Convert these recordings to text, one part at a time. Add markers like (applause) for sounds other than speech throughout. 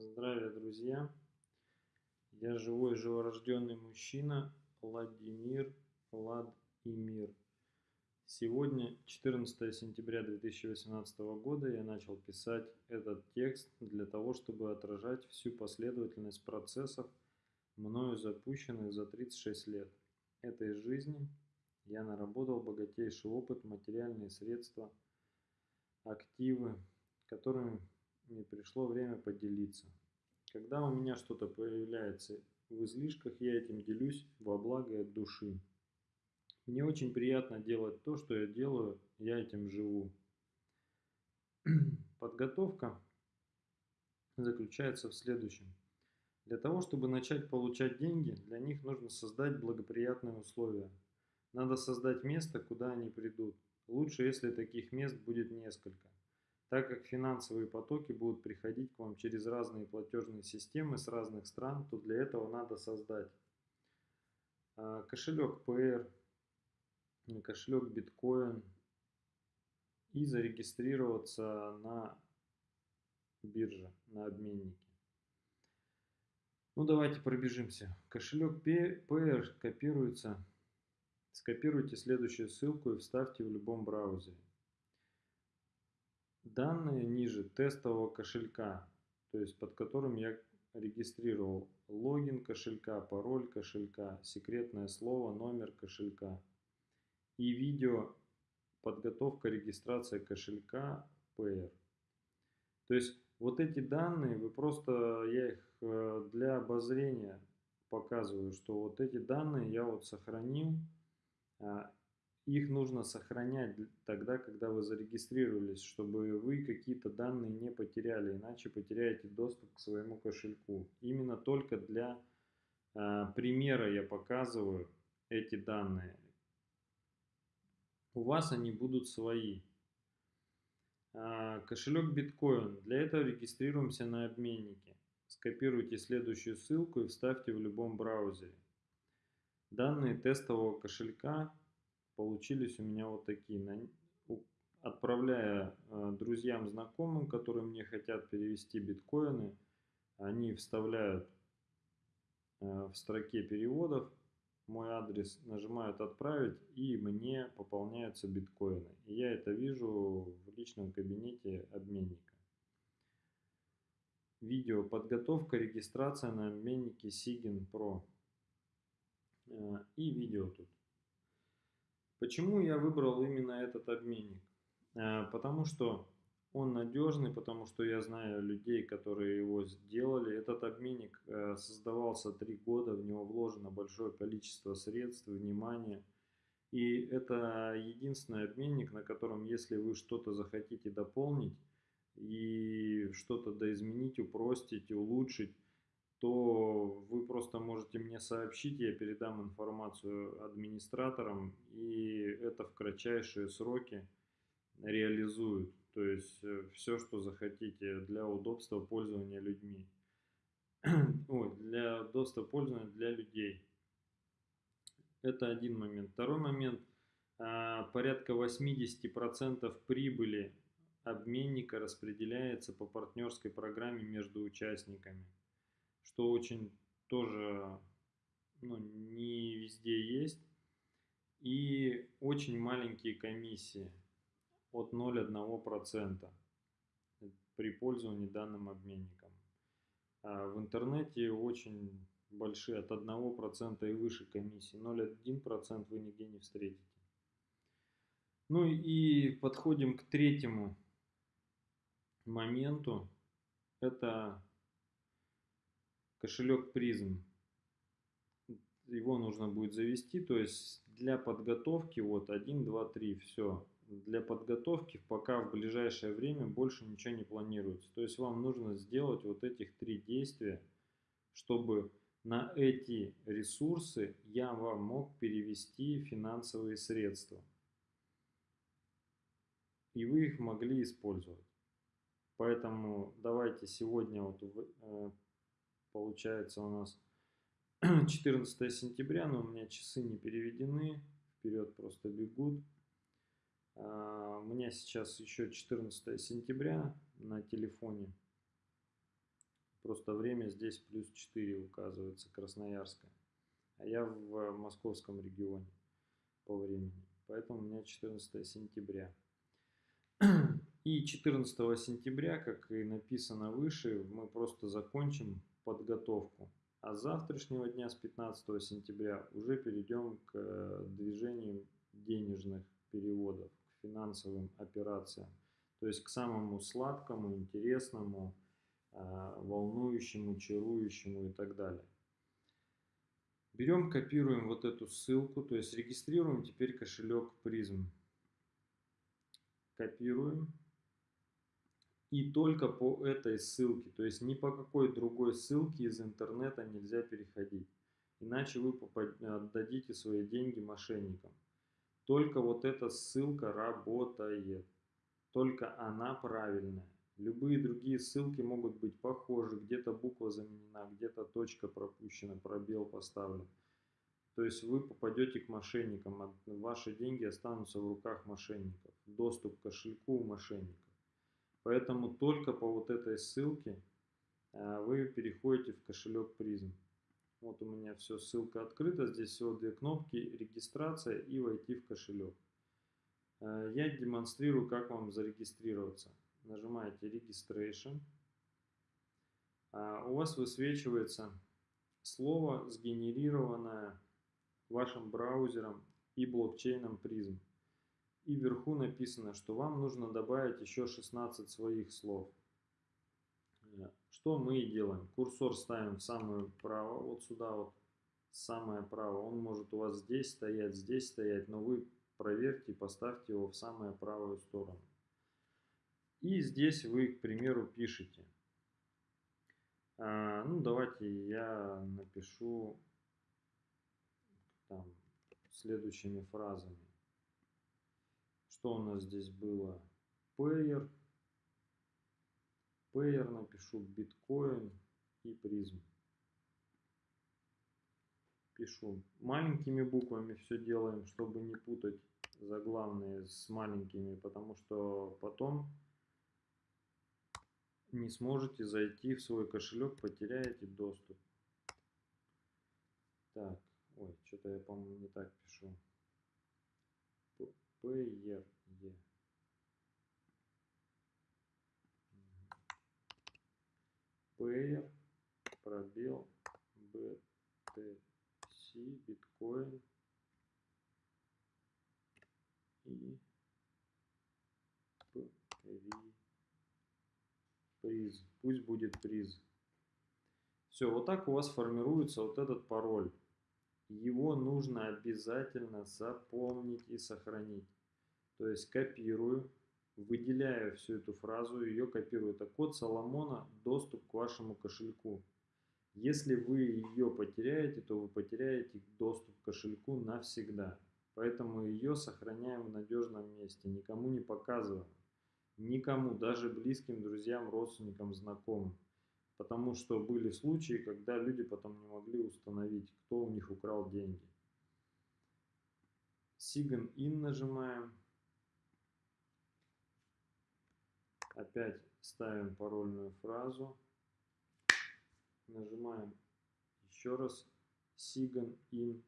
Здравия, друзья! Я живой, живорожденный мужчина Владимир Владимир. Сегодня, 14 сентября 2018 года, я начал писать этот текст для того, чтобы отражать всю последовательность процессов, мною запущенных за 36 лет этой жизни. Я наработал богатейший опыт, материальные средства, активы, которыми мне пришло время поделиться. Когда у меня что-то появляется в излишках, я этим делюсь во благо от души. Мне очень приятно делать то, что я делаю, я этим живу. (clears throat) Подготовка заключается в следующем. Для того, чтобы начать получать деньги, для них нужно создать благоприятные условия. Надо создать место, куда они придут. Лучше, если таких мест будет несколько. Так как финансовые потоки будут приходить к вам через разные платежные системы с разных стран, то для этого надо создать а, кошелек PR, кошелек биткоин и зарегистрироваться на бирже, на обменнике. Ну давайте пробежимся. Кошелек PR копируется. Скопируйте следующую ссылку и вставьте в любом браузере. Данные ниже тестового кошелька, то есть под которым я регистрировал логин кошелька, пароль кошелька, секретное слово, номер кошелька и видео подготовка регистрация кошелька PR. То есть вот эти данные, вы просто, я их э, для обозрения показываю, что вот эти данные я вот сохранил, а, их нужно сохранять тогда, когда вы зарегистрировались, чтобы вы какие-то данные не потеряли, иначе потеряете доступ к своему кошельку. Именно только для э, примера я показываю эти данные. У вас они будут свои. Э, кошелек биткоин. Для этого регистрируемся на обменнике. Скопируйте следующую ссылку и вставьте в любом браузере. Данные тестового кошелька получились у меня вот такие. Отправляя э, друзьям, знакомым, которые мне хотят перевести биткоины, они вставляют э, в строке переводов мой адрес, нажимают «Отправить» и мне пополняются биткоины. И я это вижу в личном кабинете обменника. Видео подготовка, регистрация на обменнике Sigin Pro. Э, и видео тут. Почему я выбрал именно этот обменник? Э, потому что он надежный, потому что я знаю людей, которые его сделали. Этот обменник э, создавался три года, в него вложено большое количество средств, внимания. И это единственный обменник, на котором, если вы что-то захотите дополнить и что-то доизменить, упростить, улучшить, то вы просто можете мне сообщить, я передам информацию администраторам, и это в кратчайшие сроки реализуют. То есть э, все, что захотите для удобства пользования людьми. (clears throat) Для удобства пользования для людей. Это один момент. Второй момент. А, порядка 80% прибыли обменника распределяется по партнерской программе между участниками что очень тоже ну, не везде есть. И очень маленькие комиссии от 0,1% при пользовании данным обменником. А в интернете очень большие, от 1% и выше комиссии. 0,1% вы нигде не встретите. Ну и подходим к третьему моменту. Это кошелек призм. Его нужно будет завести, то есть для подготовки вот 1, 2, 3, все. Для подготовки пока в ближайшее время больше ничего не планируется. То есть вам нужно сделать вот этих три действия, чтобы на эти ресурсы я вам мог перевести финансовые средства. И вы их могли использовать. Поэтому давайте сегодня вот э, Получается у нас (clears throat) 14 сентября, но у меня часы не переведены, вперед просто бегут. А, у меня сейчас еще 14 сентября на телефоне. Просто время здесь плюс 4 указывается, Красноярская. А я в московском регионе по времени. Поэтому у меня 14 сентября. (clears throat) И 14 сентября, как и написано выше, мы просто закончим подготовку. А с завтрашнего дня, с 15 сентября, уже перейдем к э, движению денежных переводов, к финансовым операциям. То есть к самому сладкому, интересному, а, волнующему, чарующему и так далее. Берем, копируем вот эту ссылку, то есть регистрируем теперь кошелек призм. Копируем. И только по этой ссылке, то есть ни по какой другой ссылке из интернета нельзя переходить. Иначе вы отдадите свои деньги мошенникам. Только вот эта ссылка работает. Только она правильная. Любые другие ссылки могут быть похожи, где-то буква заменена, где-то точка пропущена, пробел поставлен. То есть вы попадете к мошенникам, ваши деньги останутся в руках мошенников. Доступ к кошельку у мошенников. Поэтому только по вот этой ссылке а, вы переходите в кошелек призм. Вот у меня все, ссылка открыта, здесь всего две кнопки, регистрация и войти в кошелек. А, я демонстрирую, как вам зарегистрироваться нажимаете Registration, а у вас высвечивается слово, сгенерированное вашим браузером и блокчейном Prism. И вверху написано, что вам нужно добавить еще 16 своих слов. Что мы и делаем. Курсор ставим в самое право, вот сюда вот, самое право. Он может у вас здесь стоять, здесь стоять, но вы проверьте и поставьте его в самую правую сторону. И здесь вы, к примеру, пишете. А, ну, давайте я напишу там, следующими фразами. Что у нас здесь было? Payer. Payer напишу биткоин и призм. Пишу маленькими буквами все делаем, чтобы не путать заглавные с маленькими, потому что потом не сможете зайти в свой кошелек, потеряете доступ. Так, ой, что-то я, по-моему, не так пишу. PR, E. Payer, пробел, BTC, биткоин и приз. Пусть будет приз. Все, вот так у вас формируется вот этот пароль. Его нужно обязательно запомнить и сохранить. То есть копирую, выделяю всю эту фразу, ее копирую. Это код Соломона, доступ к вашему кошельку. Если вы ее потеряете, то вы потеряете доступ к кошельку навсегда. Поэтому ее сохраняем в надежном месте, никому не показываем. Никому, даже близким, друзьям, родственникам, знакомым. Потому что были случаи, когда люди потом не могли установить, кто у них украл деньги. Sign in нажимаем. Опять ставим парольную фразу. Нажимаем еще раз Sign in.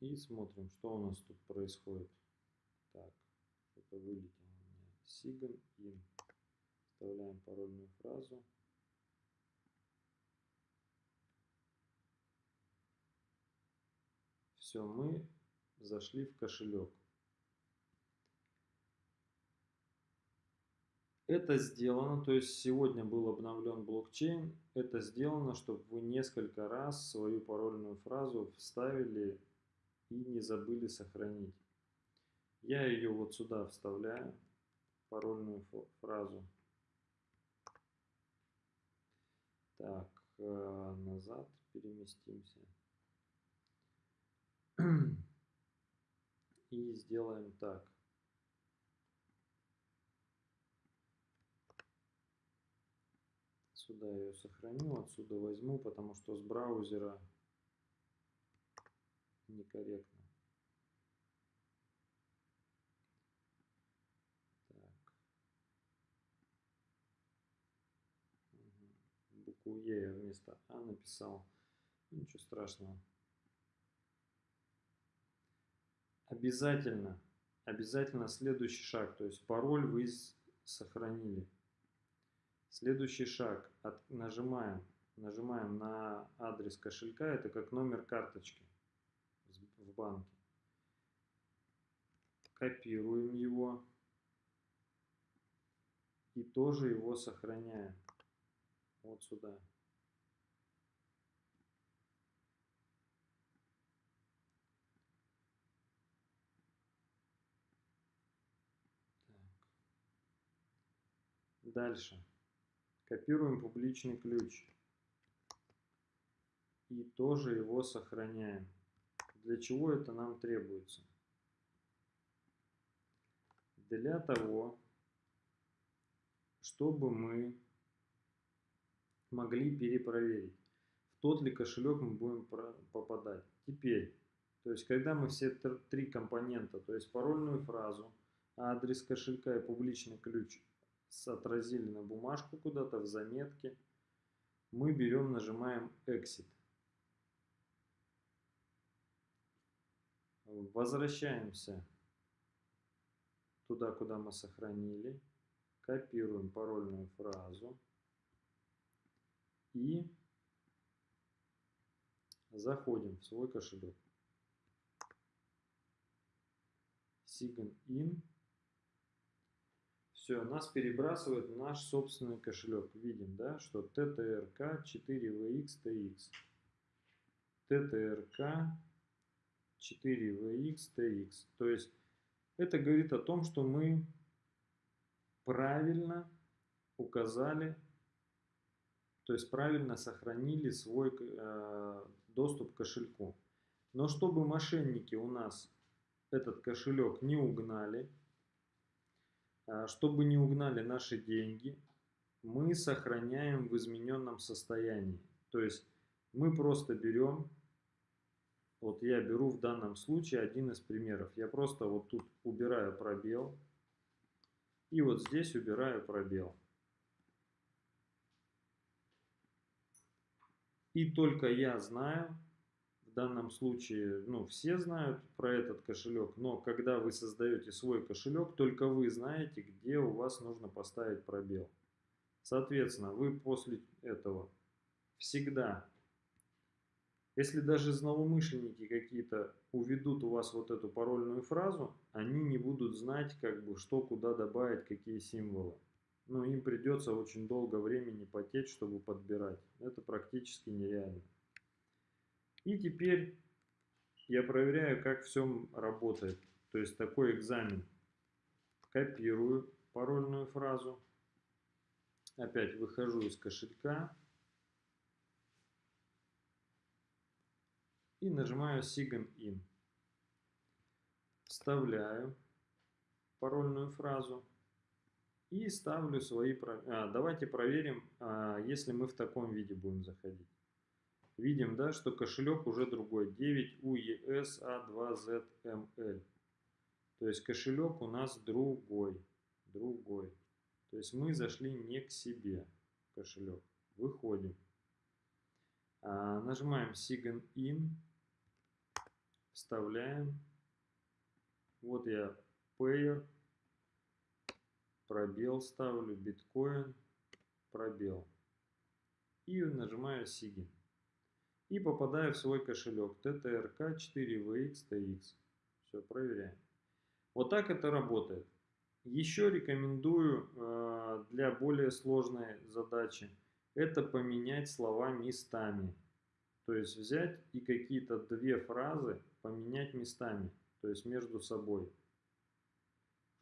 И смотрим, что у нас тут происходит. Что-то вылетело у меня. Sign in. Вставляем парольную фразу. Все, мы зашли в кошелек. Это сделано, то есть сегодня был обновлен блокчейн. Это сделано, чтобы вы несколько раз свою парольную фразу вставили и не забыли сохранить. Я ее вот сюда вставляю, парольную фразу. Так, э, назад переместимся. И сделаем так. Сюда ее сохраню, отсюда возьму, потому что с браузера некорректно. Букву Е вместо А написал. Ничего страшного. Обязательно, обязательно следующий шаг, то есть пароль вы сохранили. Следующий шаг, от, нажимаем, нажимаем на адрес кошелька, это как номер карточки в банке. Копируем его и тоже его сохраняем вот сюда. Дальше. Копируем публичный ключ. И тоже его сохраняем. Для чего это нам требуется? Для того, чтобы мы могли перепроверить, в тот ли кошелек мы будем попадать. Теперь, то есть когда мы все три компонента, то есть парольную фразу, адрес кошелька и публичный ключ отразили на бумажку куда-то в заметке, мы берем, нажимаем Exit. Возвращаемся туда, куда мы сохранили, копируем парольную фразу и заходим в свой кошелек. Sign in все, нас перебрасывает в наш собственный кошелек. Видим, да, что TTRK 4VX TTRK 4VX То есть это говорит о том, что мы правильно указали, то есть правильно сохранили свой э, доступ к кошельку. Но чтобы мошенники у нас этот кошелек не угнали, чтобы не угнали наши деньги, мы сохраняем в измененном состоянии. То есть мы просто берем, вот я беру в данном случае один из примеров. Я просто вот тут убираю пробел и вот здесь убираю пробел. И только я знаю, в данном случае, ну, все знают про этот кошелек, но когда вы создаете свой кошелек, только вы знаете, где у вас нужно поставить пробел. Соответственно, вы после этого всегда, если даже злоумышленники какие-то уведут у вас вот эту парольную фразу, они не будут знать, как бы, что куда добавить, какие символы. Но им придется очень долго времени потеть, чтобы подбирать. Это практически нереально. И теперь я проверяю, как все работает. То есть такой экзамен. Копирую парольную фразу. Опять выхожу из кошелька. И нажимаю Sign In. Вставляю парольную фразу. И ставлю свои... А, давайте проверим, а, если мы в таком виде будем заходить видим, да, что кошелек уже другой, 9UES-A2ZML. То есть кошелек у нас другой, другой. То есть мы зашли не к себе кошелек. Выходим. А, нажимаем Sign In. Вставляем. Вот я Payer. Пробел ставлю. Биткоин. Пробел. И нажимаю Sign и попадаю в свой кошелек TTRK 4VX Все, проверяем. Вот так это работает. Еще рекомендую э, для более сложной задачи это поменять слова местами. То есть взять и какие-то две фразы поменять местами, то есть между собой.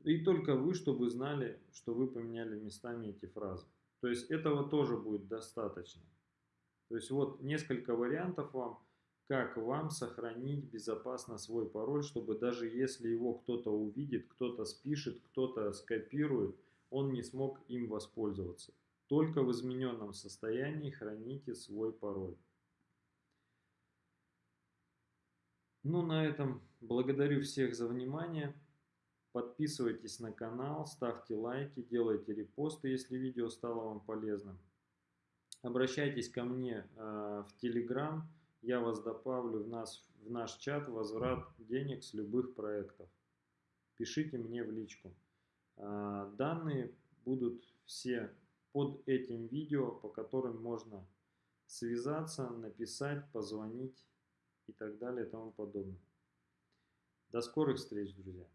И только вы, чтобы знали, что вы поменяли местами эти фразы. То есть этого тоже будет достаточно. То есть вот несколько вариантов вам, как вам сохранить безопасно свой пароль, чтобы даже если его кто-то увидит, кто-то спишет, кто-то скопирует, он не смог им воспользоваться. Только в измененном состоянии храните свой пароль. Ну, на этом благодарю всех за внимание. Подписывайтесь на канал, ставьте лайки, делайте репосты, если видео стало вам полезным. Обращайтесь ко мне э, в Telegram, я вас добавлю в, нас, в наш чат возврат денег с любых проектов. Пишите мне в личку. Э, данные будут все под этим видео, по которым можно связаться, написать, позвонить и так далее и тому подобное. До скорых встреч, друзья!